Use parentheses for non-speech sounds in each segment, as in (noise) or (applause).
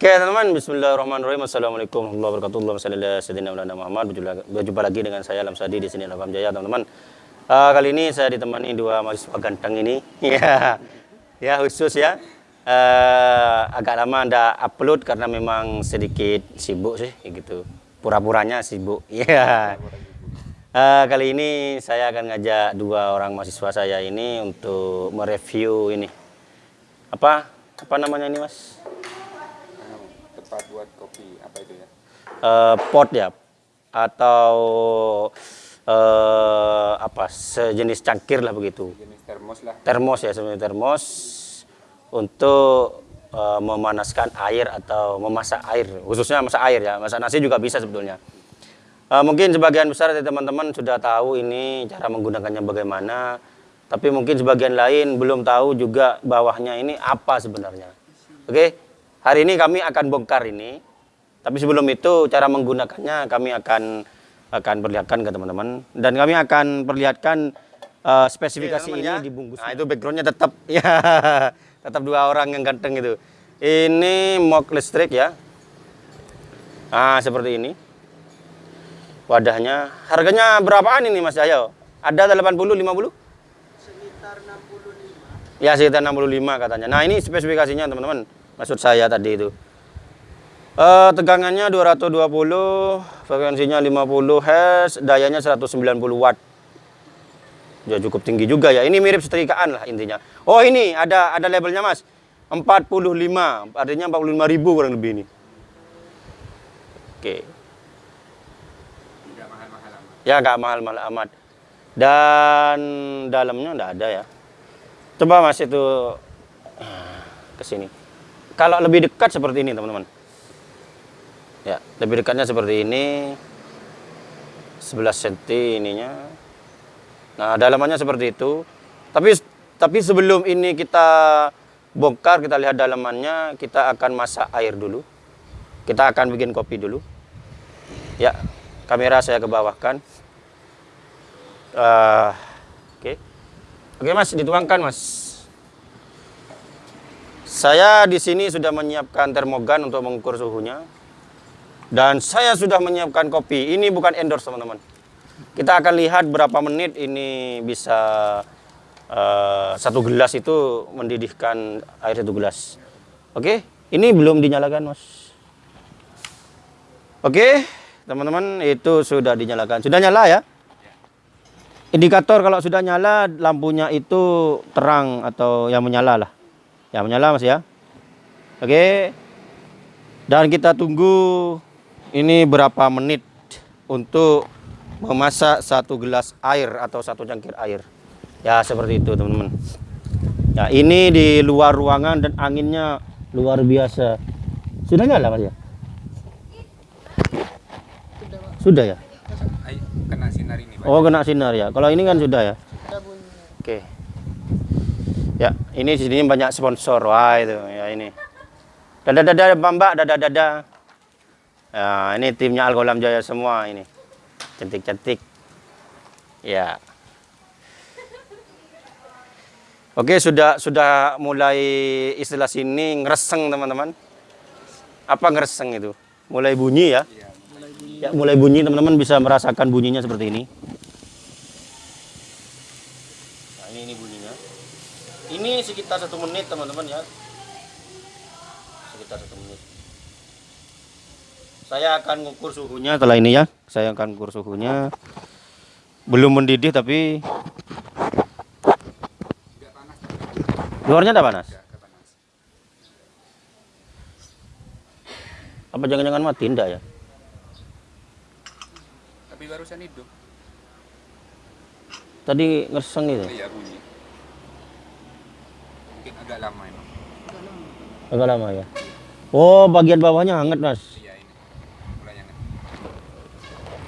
Oke teman-teman, Bismillahirrahmanirrahim. Assalamualaikum warahmatullahi wabarakatuh. Salli ala Muhammad. Berjumpa lagi dengan saya Alam Sadi di sini Alham Jaya teman-teman. Uh, kali ini saya ditemani dua mahasiswa ganteng ini. (laughs) ya, ya khusus ya. Uh, agak lama anda upload karena memang sedikit sibuk sih, gitu. Pura-puranya sibuk. (laughs) Ya. Uh, kali ini saya akan ngajak dua orang mahasiswa saya ini untuk mereview ini. Apa? Apa namanya ini, Mas? Tempat buat kopi apa itu ya? Uh, pot ya atau uh, apa sejenis cangkir lah begitu. Jenis termos lah. Termos ya sebenarnya termos untuk uh, memanaskan air atau memasak air khususnya masak air ya masak nasi juga bisa sebetulnya. Uh, mungkin sebagian besar dari teman-teman sudah tahu ini cara menggunakannya bagaimana, tapi mungkin sebagian lain belum tahu juga bawahnya ini apa sebenarnya. Oke. Okay? Hari ini kami akan bongkar ini, tapi sebelum itu cara menggunakannya kami akan akan perlihatkan ke teman-teman dan kami akan perlihatkan uh, spesifikasi Oke, ini ya. dibungkus. Nah, itu backgroundnya tetap (laughs) ya tetap dua orang yang ganteng itu. Ini mok listrik ya. Nah, seperti ini. Wadahnya. Harganya berapaan ini Mas Jaya? Ada 80 50? Sekitar 65. Ya, sekitar 65 katanya. Nah, ini spesifikasinya teman-teman maksud saya tadi itu. Uh, tegangannya 220 frekuensinya 50 Hz dayanya 190 Watt. Ya cukup tinggi juga ya. Ini mirip setrikaan lah intinya. Oh ini ada ada labelnya mas. 45 artinya 45 ribu kurang lebih ini. Oke. Amat. Ya nggak mahal-mahal amat. Dan dalamnya enggak ada ya. Coba mas itu ke sini kalau lebih dekat seperti ini, teman-teman. Ya, lebih dekatnya seperti ini. 11 cm ininya. Nah, dalamannya seperti itu. Tapi tapi sebelum ini kita bongkar, kita lihat dalamannya, kita akan masak air dulu. Kita akan bikin kopi dulu. Ya, kamera saya kebawahkan. Uh, Oke. Okay. Oke, okay, Mas, dituangkan, Mas. Saya di sini sudah menyiapkan termogan untuk mengukur suhunya. Dan saya sudah menyiapkan kopi. Ini bukan endorse, teman-teman. Kita akan lihat berapa menit ini bisa uh, satu gelas itu mendidihkan air satu gelas. Oke, ini belum dinyalakan, Mas. Oke, teman-teman, itu sudah dinyalakan. Sudah nyala ya? Indikator kalau sudah nyala, lampunya itu terang atau yang menyala lah. Ya menyala mas ya. Oke. Dan kita tunggu ini berapa menit untuk memasak satu gelas air atau satu cangkir air. Ya seperti itu teman-teman. Ya ini di luar ruangan dan anginnya luar biasa. Sudah nyala mas ya? Sudah ya? Kena sinar ini. Oh kena sinar ya. Kalau ini kan sudah ya? Oke. Ya, ini di sini banyak sponsor. Wah, itu ya ini. Dada dada Mbak, dada dada. Ya, ini timnya Algolam Jaya semua ini. Cantik-cantik. Ya. Oke, sudah sudah mulai istilah sini ngereseng, teman-teman. Apa ngereseng itu? Mulai bunyi ya? Iya, mulai bunyi. Ya, mulai bunyi teman-teman bisa merasakan bunyinya seperti ini. ini sekitar satu menit teman-teman ya. Sekitar satu menit. Saya akan ngukur suhunya setelah ini ya. Saya akan ngukur suhunya. Belum mendidih tapi luarnya tidak panas? Apa jangan-jangan mati? Tidak ya? Tapi barusan hidup. Tadi ngerseng itu? Iya bunyi mungkin agak lama ini. Agak lama ya. Oh, bagian bawahnya hangat, Mas. Iya, ini. Mulai hangat.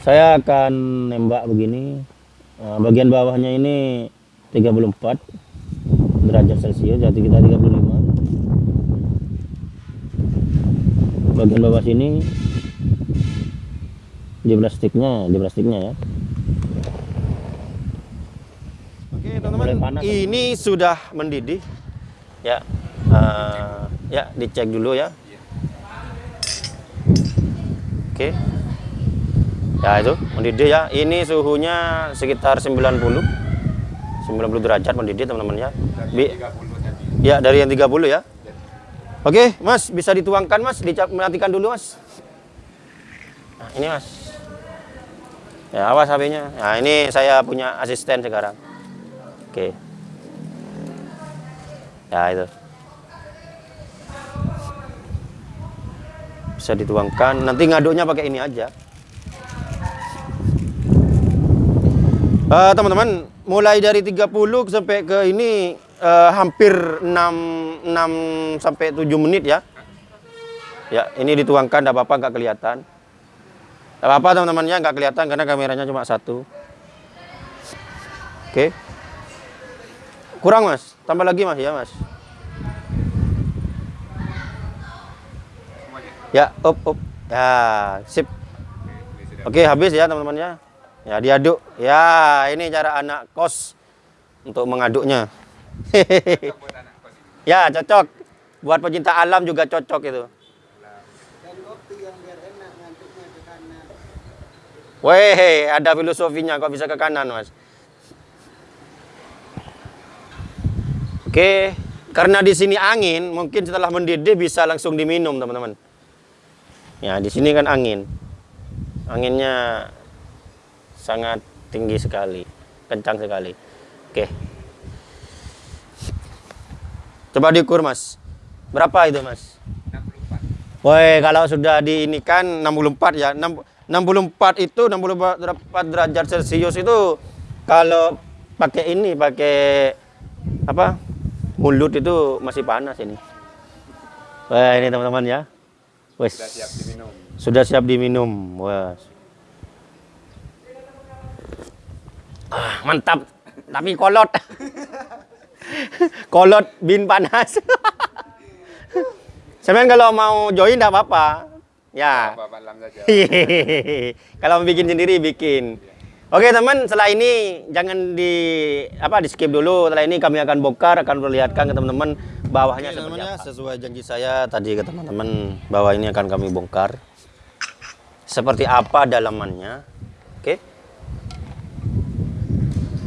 Saya akan nembak begini. Nah, bagian bawahnya ini 34 derajat Celcius, jadi kita 35. Bagian bawah sini di plastiknya, di plastiknya ya. Oke, teman-teman. Ini sudah mendidih ya uh, ya dicek dulu ya Oke. Ya itu mendidih ya. Ini suhunya sekitar 90 90 derajat mendidih teman-teman ya. Bi- 30 tadi. Ya, dari yang 30 ya. Oke, Mas, bisa dituangkan, Mas. Dimatikan dulu, Mas. Nah, ini, Mas. Ya, awas HP-nya. Nah, ini saya punya asisten sekarang. Oke. Ya, itu. Bisa dituangkan. Nanti ngaduknya pakai ini aja. Eh, teman-teman, mulai dari 30 sampai ke ini eh, hampir 6 6 sampai 7 menit ya. Ya, ini dituangkan enggak apa-apa enggak kelihatan. Enggak apa-apa teman-teman ya, enggak kelihatan karena kameranya cuma satu. Oke. Kurang, Mas. Tambah lagi, Mas, ya, Mas. Ya, up up. Ya, sip. Oke, habis ya teman-teman ya. Ya, diaduk. Ya, ini cara anak kos untuk mengaduknya. (laughs) ya, cocok. Buat pecinta alam juga cocok itu. Weh, ada filosofinya kok bisa ke kanan, Mas. Oke, karena di sini angin, mungkin setelah mendidih bisa langsung diminum, teman-teman. Ya, di sini kan angin. Anginnya sangat tinggi sekali, kencang sekali. Oke. Coba diukur, Mas. Berapa itu, Mas? 64. Woi, kalau sudah diinikan 64 ya. Enam- 64 itu 64 derajat Celcius itu kalau pakai ini, pakai apa? Mulut itu masih panas ini. Wah, ini teman-teman ya. Wes. Sudah siap diminum. Sudah siap diminum. Wah. Ah, mantap. Tapi kolot. (laughs) kolot bin panas. (laughs) Semen kalau mau join enggak apa-apa. Ya. Lam saja. (laughs) kalau mau bikin sendiri bikin. Oke teman, setelah ini jangan di apa di skip dulu. Setelah ini kami akan bongkar, akan perlihatkan ke teman-teman bawahnya seperti apa. Sesuai janji saya tadi ke teman-teman bahwa ini akan kami bongkar. Seperti apa dalamannya. Oke.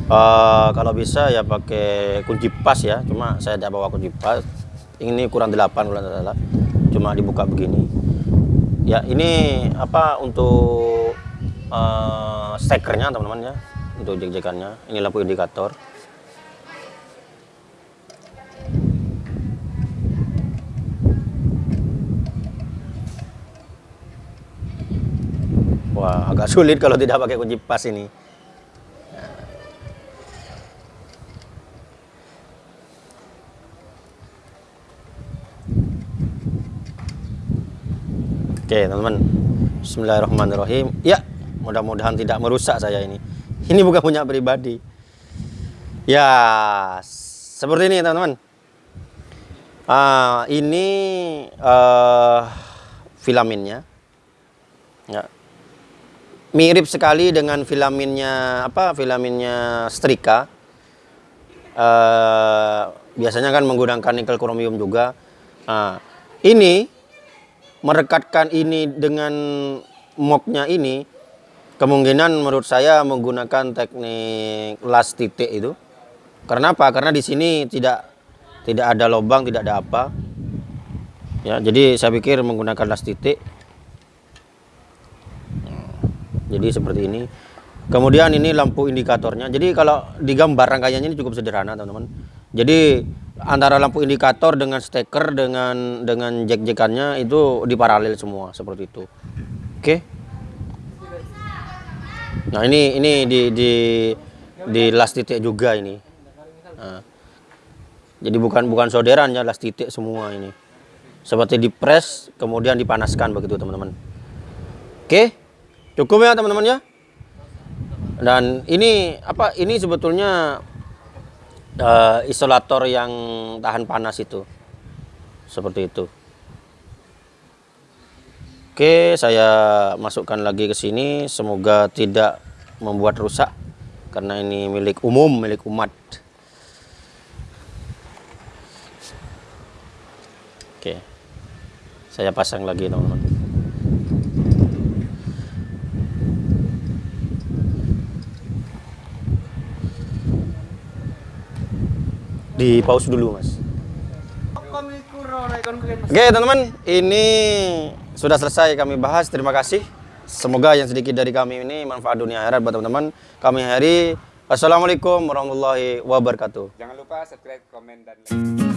Eh, kalau bisa ya pakai kunci pas ya. Cuma saya tidak bawa kunci pas. Ini kurang 8 kalau tidak salah. Cuma dibuka begini. Ya, ini apa untuk stekernya teman-teman ya. Untuk jek-jekannya. Ini lampu indikator. Wah, agak sulit kalau tidak pakai kunci pas ini. Oke, teman-teman. Bismillahirrahmanirrahim. Ya, mudah-mudahan tidak merusak saya ini. Ini bukan punya pribadi. Ya, seperti ini, teman-teman. Ah, ini eh filaminnya. Ya. Mirip sekali dengan filaminnya apa? Filaminnya Strika. Eh biasanya kan menggunakan nikel kromium juga. Nah, ini merekatkan ini dengan moknya ini kemungkinan menurut saya menggunakan teknik las titik itu. Karena apa? Karena di sini tidak tidak ada lubang tidak ada apa. Ya jadi saya pikir menggunakan las titik. Jadi seperti ini. Kemudian ini lampu indikatornya. Jadi kalau digambar rangkaiannya ini cukup sederhana teman-teman. Jadi antara lampu indikator dengan steker dengan dengan jack-jackannya itu diparalel semua seperti itu. Oke. Nah, ini ini di di di las titik juga ini. Nah, jadi bukan bukan solderan ya las titik semua ini. Seperti dipres kemudian dipanaskan begitu teman-teman. Oke. Cukup ya teman-teman ya. Dan ini apa ini sebetulnya eh, isolator yang tahan panas itu seperti itu Oke, saya masukkan lagi ke sini. Semoga tidak membuat rusak karena ini milik umum, milik umat. Oke. Saya pasang lagi, teman-teman. Di pause dulu, Mas. Oke, teman-teman, ini sudah selesai kami bahas. Terima kasih. Semoga yang sedikit dari kami ini manfaat dunia akhirat buat teman-teman. Kami hari Assalamualaikum warahmatullahi wabarakatuh. Jangan lupa subscribe, komen, dan like.